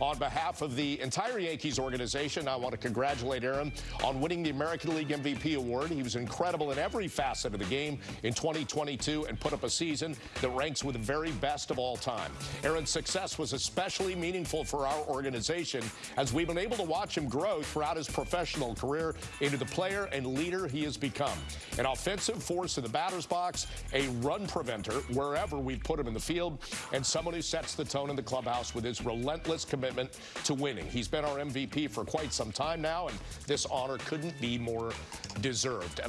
On behalf of the entire Yankees organization, I want to congratulate Aaron on winning the American League MVP award. He was incredible in every facet of the game in 2022 and put up a season that ranks with the very best of all time. Aaron's success was especially meaningful for our organization as we've been able to watch him grow throughout his professional career into the player and leader he has become. An offensive force in the batter's box, a run preventer wherever we put him in the field, and someone who sets the tone in the clubhouse with his relentless commitment to winning. He's been our MVP for quite some time now, and this honor couldn't be more deserved. And